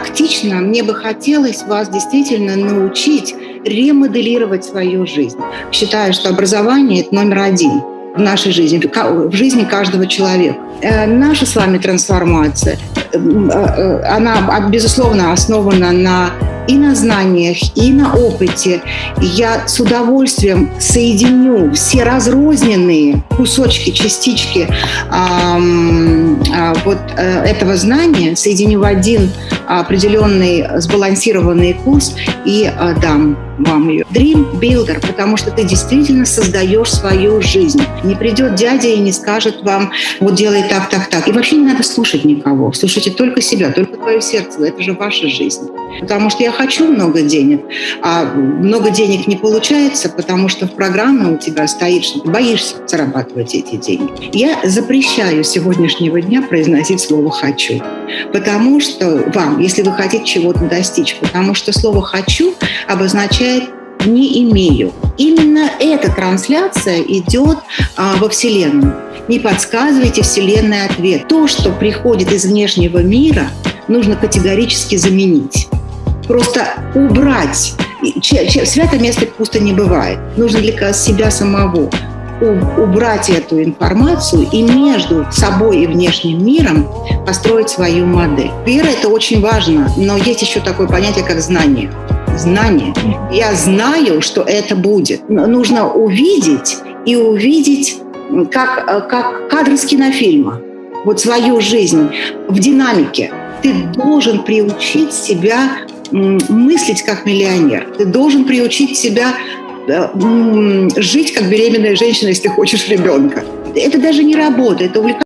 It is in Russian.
практично мне бы хотелось вас действительно научить ремоделировать свою жизнь. Считаю, что образование – это номер один в нашей жизни, в жизни каждого человека. Э, наша с вами трансформация, э, э, она, безусловно, основана на и на знаниях, и на опыте. Я с удовольствием соединю все разрозненные кусочки, частички э, вот э, этого знания, соединю в один определенный сбалансированный курс и э, дам вам ее. Dream Builder, потому что ты действительно создаешь свою жизнь. Не придет дядя и не скажет вам, вот делай так, так, так. И вообще не надо слушать никого. Слушайте только себя, только твое сердце. Это же ваша жизнь. Потому что я хочу много денег, а много денег не получается, потому что в программе у тебя стоит, что ты боишься зарабатывать эти деньги. Я запрещаю с сегодняшнего дня произносить слово «хочу». Потому что вам, если вы хотите чего-то достичь, потому что слово «хочу» обозначает не имею. Именно эта трансляция идет а, во Вселенную. Не подсказывайте Вселенной ответ. То, что приходит из внешнего мира, нужно категорически заменить. Просто убрать. Свято место пусто не бывает. Нужно для себя самого убрать эту информацию и между собой и внешним миром построить свою модель. Вера – это очень важно, но есть еще такое понятие, как знание. Знание. Я знаю, что это будет. Нужно увидеть и увидеть, как, как кадр с кинофильма, вот свою жизнь в динамике. Ты должен приучить себя мыслить как миллионер. Ты должен приучить себя жить как беременная женщина, если хочешь ребенка. Это даже не работа, это увлекательно.